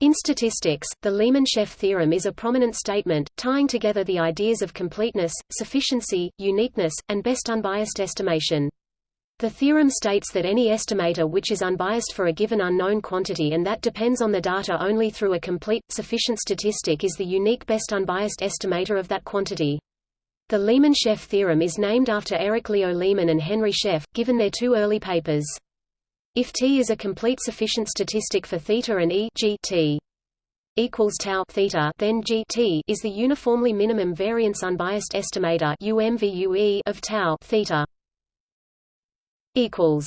In statistics, the Lehmann-Scheffé theorem is a prominent statement, tying together the ideas of completeness, sufficiency, uniqueness, and best unbiased estimation. The theorem states that any estimator which is unbiased for a given unknown quantity and that depends on the data only through a complete, sufficient statistic is the unique best unbiased estimator of that quantity. The Lehmann-Scheffé theorem is named after Erich Leo Lehmann and Henry Scheffé, given their two early papers. If T is a complete sufficient statistic for theta and E g T equals tau theta, then G T is the uniformly minimum variance unbiased estimator UMVUE of tau theta. Equals.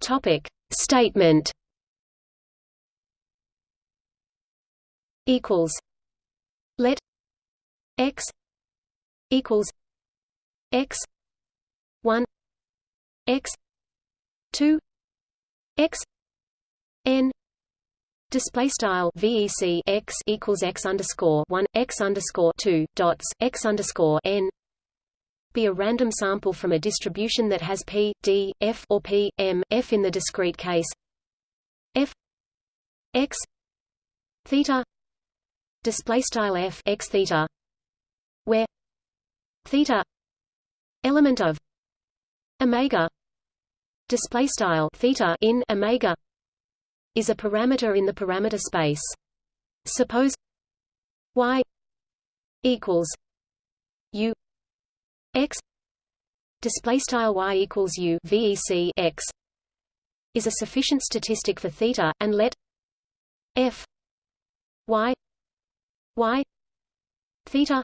Topic statement. Equals. Let x equals x 1 x 2 x n display style vec x equals x underscore 1 x underscore 2 dots x underscore n be a random sample from a distribution that has p d f or p m f in the discrete case f x theta display style f x theta where theta element of omega. Display style theta in omega is a parameter in the parameter space. Suppose y equals u x. Display style y equals u vec x is a sufficient statistic for theta and let f y y theta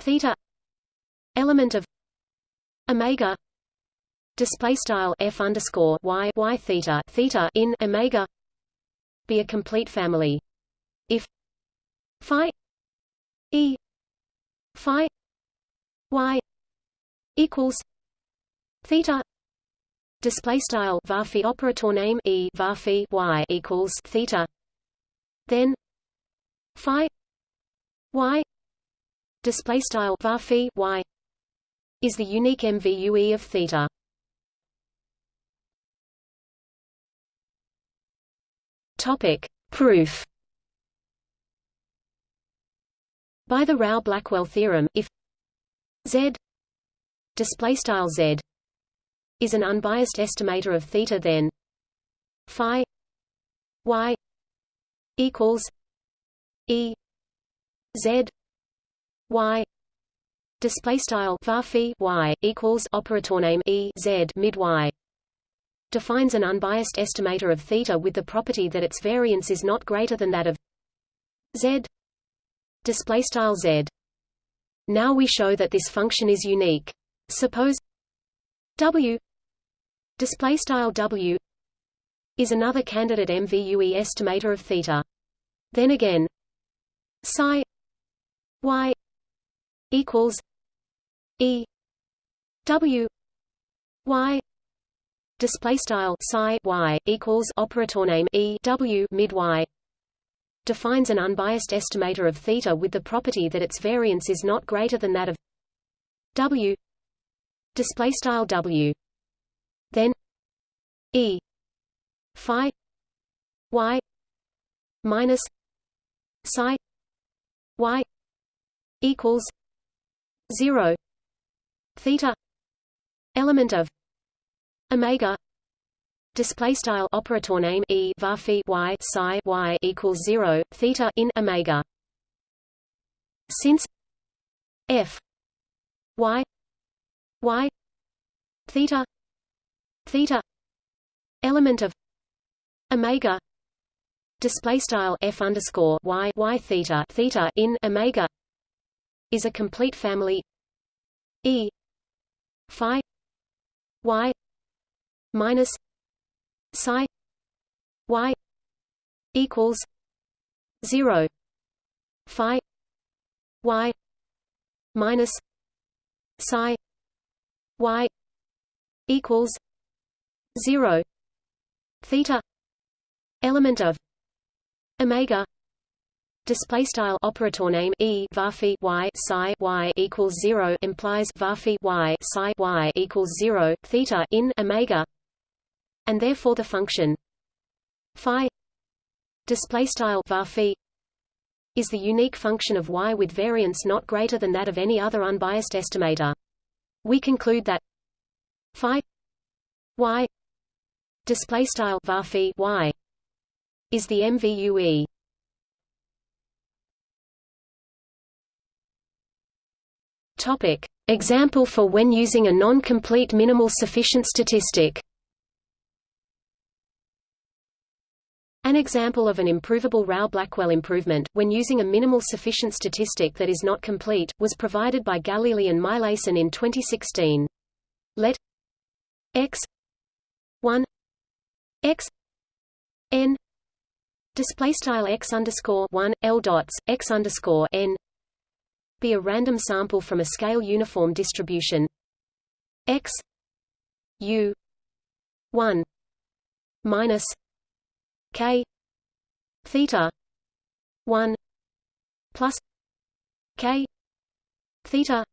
theta element of omega display style f underscore y y theta theta in omega be a complete family. If phi e phi y equals theta display style var operator name e var y equals theta then phi y display style var y is the unique MVUE of theta Topic: Proof. By the Rao-Blackwell theorem, if z display style z is an unbiased estimator of theta, then phi y equals e z y display style var y equals operator name e z mid y defines an unbiased estimator of theta with the property that its variance is not greater than that of z. Display style z. Now we show that this function is unique. Suppose w display style w is another candidate MVUE estimator of theta. Then again psi y equals e w y display style psi y equals operator name e w mid y defines an unbiased estimator of theta with the property that its variance is not greater than that of w display style w. Then e phi y minus psi y equals 0 theta element of omega. Display style operator name e var y psi y equals 0 theta in omega. Since f y y theta theta element of omega display style f underscore y y theta theta in omega is a complete family e phi y minus psi y equals 0 phi y minus psi y equals 0 theta element of omega display style operator name e var y psi y equals 0 implies var y psi y equals 0 theta in omega and therefore the function phi display style var is the unique function of y with variance not greater than that of any other unbiased estimator. We conclude that phi y display style var y is the MVUE. Topic: Example for when using a non-complete minimal sufficient statistic. An example of an improvable Rao-Blackwell improvement, when using a minimal sufficient statistic that is not complete, was provided by Galili and Meilijson in 2016. Let x 1 x n display style x underscore 1 l dots x underscore n be a random sample from a scale uniform distribution x u 1 minus k theta 1 plus k theta.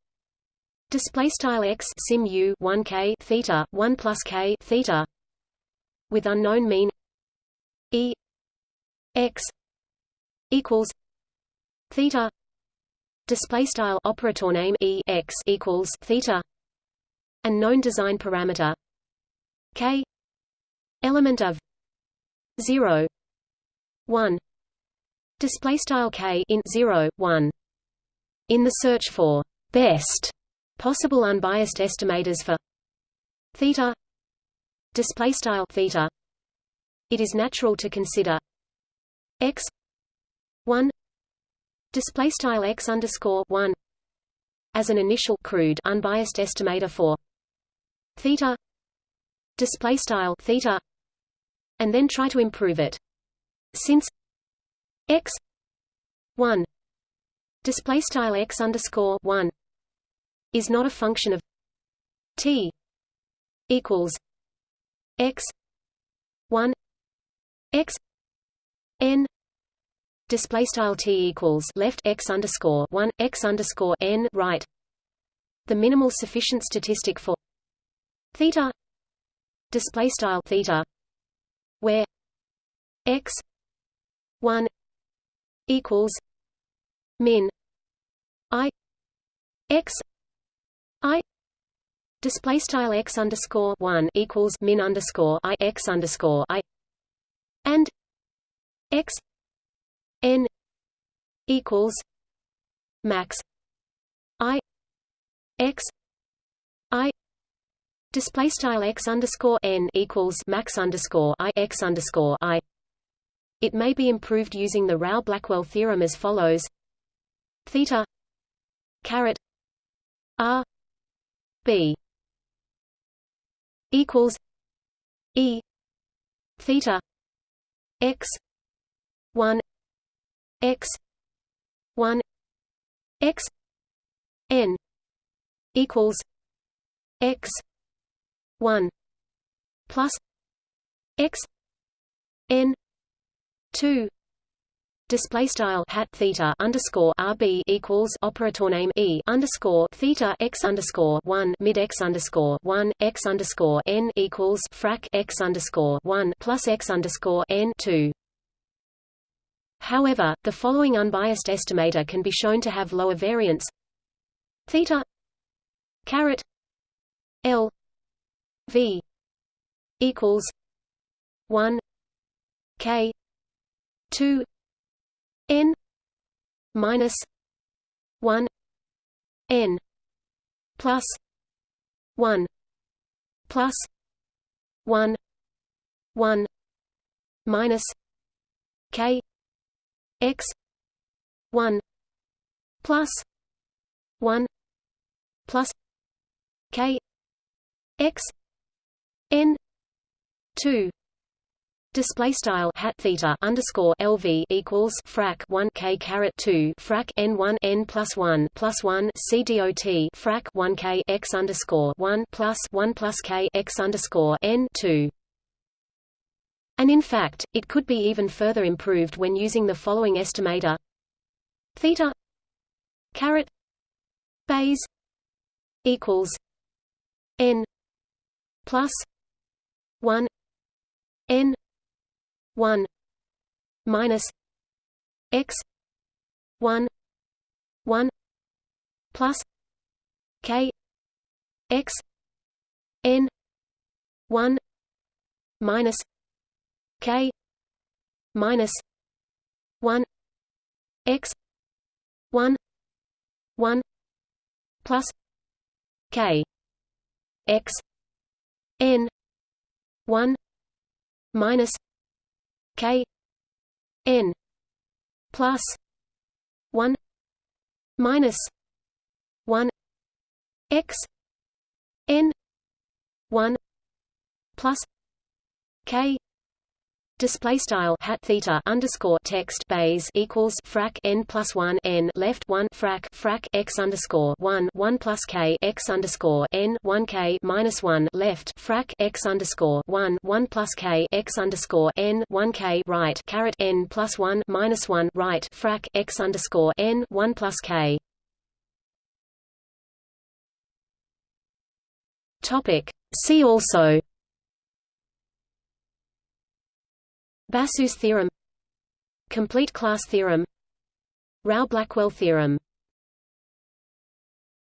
Display style x sim u 1 k theta 1 plus k theta with unknown mean e x equals theta. Display style operator name e x equals theta and known design parameter k element of 0 1 display style k in 0 1 in the search for best possible unbiased estimators for theta. Display style theta. It is natural to consider x 1 display style x underscore 1 as an initial crude unbiased estimator for theta. Display style theta and then try to improve it. Since x 1 display style x underscore 1 is not a function of t equals x 1 x n display style t equals left x underscore 1 x underscore n right the minimal sufficient statistic for theta display style theta where x 1 equals min i x i display style x underscore 1 equals min underscore i x underscore i and x n equals max i x i Display style x underscore n equals max underscore i x underscore i. It may be improved using the Rao-Blackwell theorem as follows: theta caret r b equals e theta x one x one x n equals x 1 plus x n 2 Display style hat theta underscore rb equals operator name e underscore theta x underscore one mid x underscore one x underscore n equals frac x underscore one plus x underscore n two. However, the following unbiased estimator can be shown to have lower variance theta caret l V equals one K two N minus one N plus one plus one one minus K X one plus one plus K X n 2 display style hat theta underscore lv equals frac 1 k caret 2 frac n 1 n plus 1 plus 1 c dot frac 1 k x underscore 1 plus 1 plus k x underscore n 2 and in fact it could be even further improved when using the following estimator. Theta caret Bayes equals n plus 1 n 1 minus x 1 1 plus k x n 1 minus k minus 1 x 1 1 plus k x n 1 minus k n plus 1 minus 1 x n 1 plus k Display style hat theta underscore text Bayes equals frac n plus one n left one frac frac x underscore one one plus k x underscore n one k minus one left frac x underscore one one plus k x underscore n one k right caret n plus one minus one right frac x underscore n one plus k. Topic. See also. Basu's theorem Complete class theorem Rao-Blackwell theorem